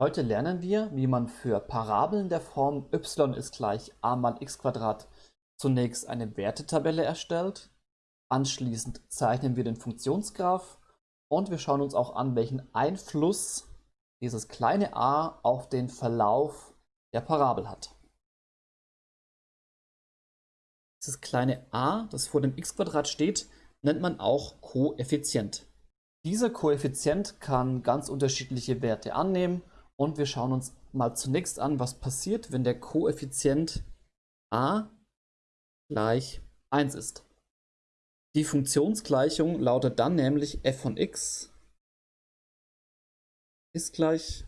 Heute lernen wir, wie man für Parabeln der Form y ist gleich a mal x zunächst eine Wertetabelle erstellt, anschließend zeichnen wir den Funktionsgraph und wir schauen uns auch an, welchen Einfluss dieses kleine a auf den Verlauf der Parabel hat. Dieses kleine a, das vor dem x steht, nennt man auch Koeffizient. Dieser Koeffizient kann ganz unterschiedliche Werte annehmen und wir schauen uns mal zunächst an, was passiert, wenn der Koeffizient a gleich 1 ist. Die Funktionsgleichung lautet dann nämlich f von x ist gleich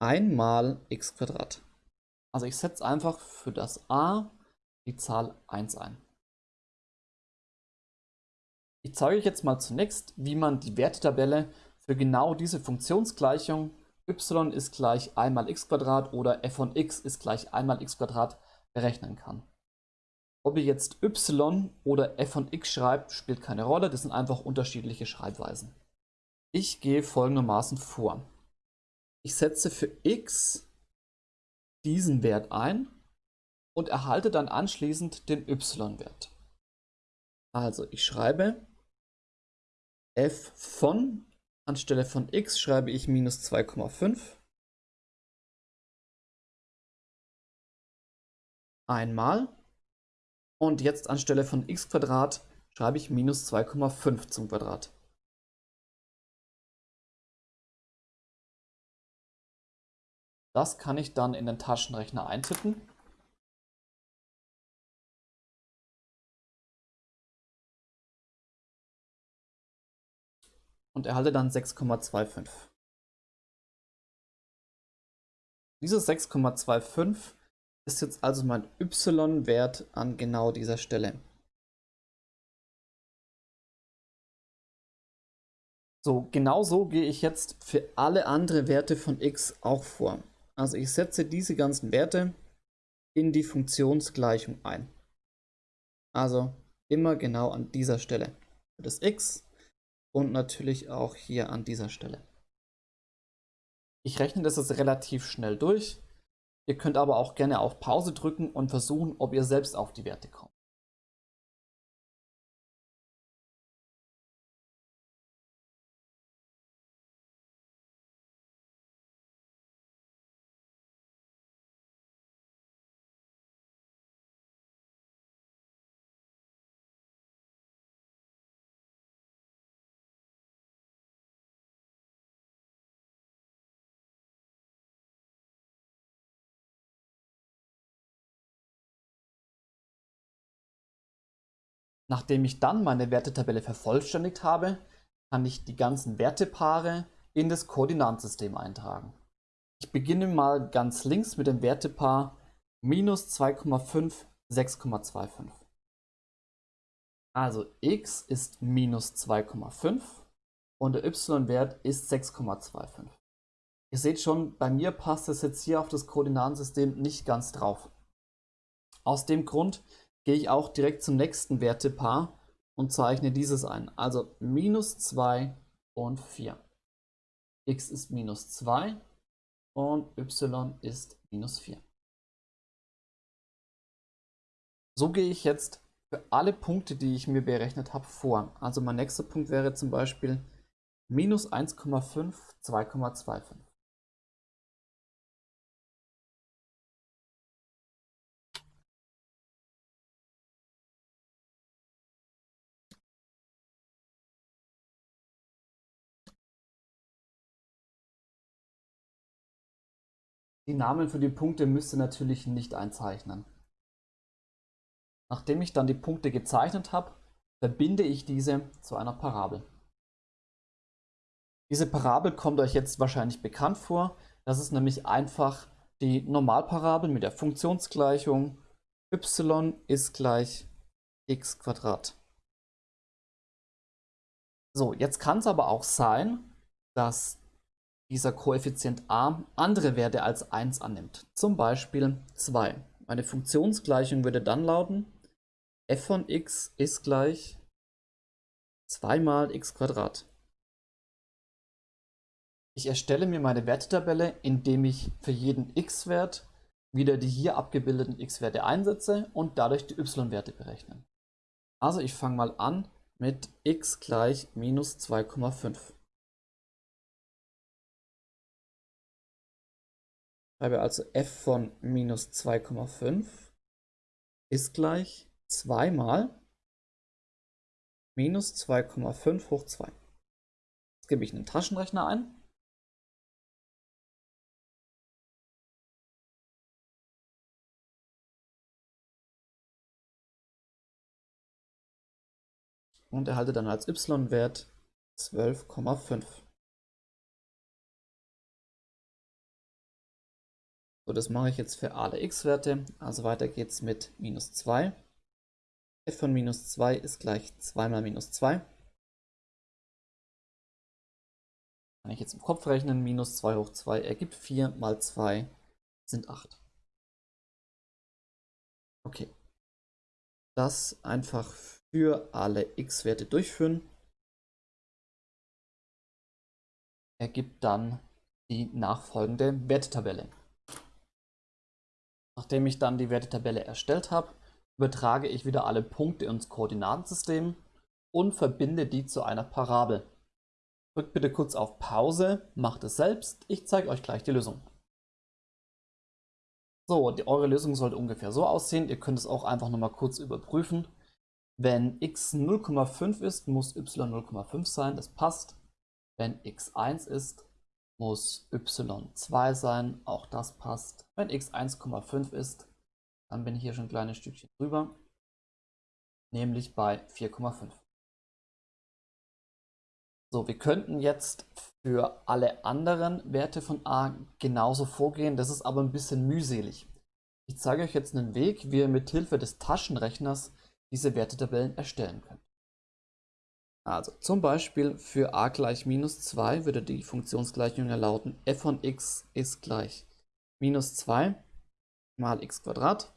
1 mal x Quadrat. Also ich setze einfach für das a die Zahl 1 ein. Ich zeige euch jetzt mal zunächst, wie man die Wertetabelle für genau diese Funktionsgleichung y ist gleich 1 mal x oder f von x ist gleich 1 mal x berechnen kann. Ob ihr jetzt y oder f von x schreibt, spielt keine Rolle, das sind einfach unterschiedliche Schreibweisen. Ich gehe folgendermaßen vor. Ich setze für x diesen Wert ein und erhalte dann anschließend den y-Wert. Also ich schreibe f von Anstelle von x schreibe ich minus 2,5. Einmal. Und jetzt anstelle von x Quadrat schreibe ich minus 2,5 zum Quadrat. Das kann ich dann in den Taschenrechner eintippen. Und erhalte dann 6,25. Dieses 6,25 ist jetzt also mein y-Wert an genau dieser Stelle. So, genauso gehe ich jetzt für alle anderen Werte von x auch vor. Also ich setze diese ganzen Werte in die Funktionsgleichung ein. Also immer genau an dieser Stelle. Für das x und natürlich auch hier an dieser Stelle. Ich rechne das jetzt relativ schnell durch. Ihr könnt aber auch gerne auf Pause drücken und versuchen, ob ihr selbst auf die Werte kommt. Nachdem ich dann meine Wertetabelle vervollständigt habe, kann ich die ganzen Wertepaare in das Koordinatensystem eintragen. Ich beginne mal ganz links mit dem Wertepaar minus 2,5, 6,25. Also x ist minus 2,5 und der y-Wert ist 6,25. Ihr seht schon, bei mir passt es jetzt hier auf das Koordinatensystem nicht ganz drauf. Aus dem Grund gehe ich auch direkt zum nächsten Wertepaar und zeichne dieses ein. Also minus 2 und 4. x ist minus 2 und y ist minus 4. So gehe ich jetzt für alle Punkte, die ich mir berechnet habe, vor. Also mein nächster Punkt wäre zum Beispiel minus 1,5, 2,25. Die Namen für die Punkte müsst ihr natürlich nicht einzeichnen. Nachdem ich dann die Punkte gezeichnet habe, verbinde ich diese zu einer Parabel. Diese Parabel kommt euch jetzt wahrscheinlich bekannt vor. Das ist nämlich einfach die Normalparabel mit der Funktionsgleichung y ist gleich x. So, jetzt kann es aber auch sein, dass dieser Koeffizient a andere Werte als 1 annimmt, zum Beispiel 2. Meine Funktionsgleichung würde dann lauten, f von x ist gleich 2 mal x. Ich erstelle mir meine Wertetabelle, indem ich für jeden x-Wert wieder die hier abgebildeten x-Werte einsetze und dadurch die y-Werte berechne. Also ich fange mal an mit x gleich minus 2,5. Schreibe also f von minus 2,5 ist gleich 2 mal minus 2,5 hoch 2. Jetzt gebe ich einen Taschenrechner ein. Und erhalte dann als y-Wert 12,5. Das mache ich jetzt für alle x-Werte. Also weiter geht's mit minus 2. f von minus 2 ist gleich 2 mal minus 2. Kann ich jetzt im Kopf rechnen, minus 2 hoch 2 ergibt 4 mal 2 sind 8. Okay. Das einfach für alle x-Werte durchführen. Ergibt dann die nachfolgende Wertetabelle. Nachdem ich dann die Wertetabelle erstellt habe, übertrage ich wieder alle Punkte ins Koordinatensystem und verbinde die zu einer Parabel. Drückt bitte kurz auf Pause, macht es selbst, ich zeige euch gleich die Lösung. So, die, eure Lösung sollte ungefähr so aussehen, ihr könnt es auch einfach nochmal kurz überprüfen. Wenn x 0,5 ist, muss y 0,5 sein, das passt. Wenn x 1 ist, muss y2 sein, auch das passt. Wenn x 1,5 ist, dann bin ich hier schon ein kleines Stückchen drüber, nämlich bei 4,5. So, wir könnten jetzt für alle anderen Werte von a genauso vorgehen, das ist aber ein bisschen mühselig. Ich zeige euch jetzt einen Weg, wie ihr mit Hilfe des Taschenrechners diese Wertetabellen erstellen könnt. Also zum Beispiel für a gleich minus 2 würde die Funktionsgleichung lauten f von x ist gleich minus 2 mal x Quadrat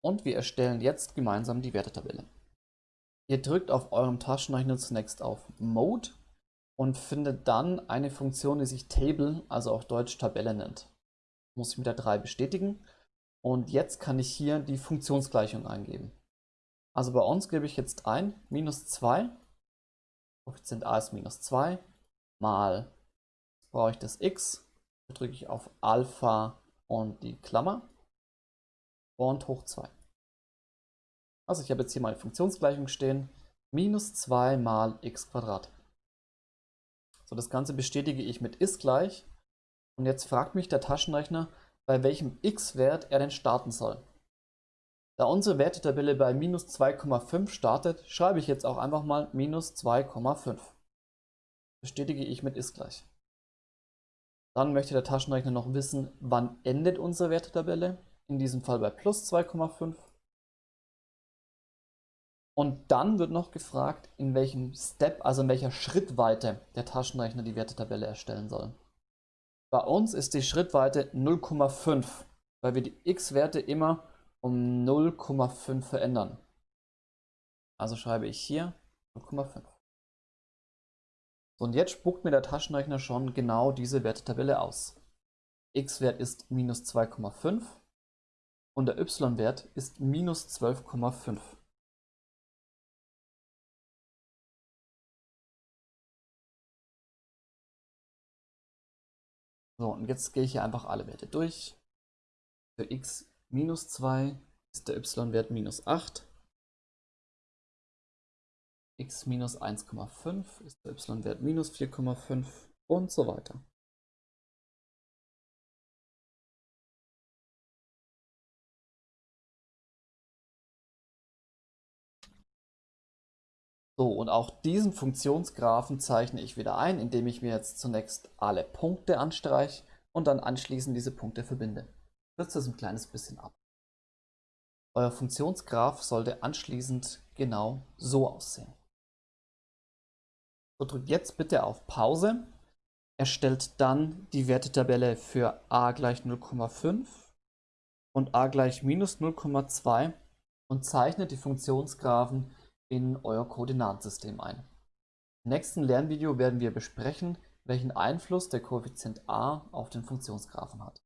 Und wir erstellen jetzt gemeinsam die Wertetabelle. Ihr drückt auf eurem Taschenrechner zunächst auf Mode und findet dann eine Funktion, die sich Table, also auf Deutsch Tabelle nennt. Muss ich mit der 3 bestätigen und jetzt kann ich hier die Funktionsgleichung eingeben. Also bei uns gebe ich jetzt ein, minus 2, Koeffizient a ist minus 2, mal, brauche ich das x, drücke ich auf Alpha und die Klammer und hoch 2. Also ich habe jetzt hier meine Funktionsgleichung stehen, minus 2 mal x. So, das Ganze bestätige ich mit ist gleich. Und jetzt fragt mich der Taschenrechner, bei welchem x-Wert er denn starten soll. Da unsere Wertetabelle bei minus 2,5 startet, schreibe ich jetzt auch einfach mal minus 2,5. Bestätige ich mit ist gleich. Dann möchte der Taschenrechner noch wissen, wann endet unsere Wertetabelle. In diesem Fall bei plus 2,5. Und dann wird noch gefragt, in welchem Step, also in welcher Schrittweite der Taschenrechner die Wertetabelle erstellen soll. Bei uns ist die Schrittweite 0,5, weil wir die x-Werte immer um 0,5 verändern. Also schreibe ich hier 0,5. So, und jetzt spuckt mir der Taschenrechner schon genau diese Wertetabelle aus. x-Wert ist minus 2,5 und der y-Wert ist minus 12,5. So, und jetzt gehe ich hier einfach alle Werte durch. Für x minus 2 ist der y-Wert minus 8. x minus 1,5 ist der y-Wert minus 4,5 und so weiter. So, und auch diesen Funktionsgraphen zeichne ich wieder ein, indem ich mir jetzt zunächst alle Punkte anstreiche und dann anschließend diese Punkte verbinde. Kürze das ein kleines bisschen ab. Euer Funktionsgraph sollte anschließend genau so aussehen. So, drückt jetzt bitte auf Pause, erstellt dann die Wertetabelle für a gleich 0,5 und a gleich minus 0,2 und zeichnet die Funktionsgraphen in euer Koordinatensystem ein. Im nächsten Lernvideo werden wir besprechen, welchen Einfluss der Koeffizient a auf den Funktionsgraphen hat.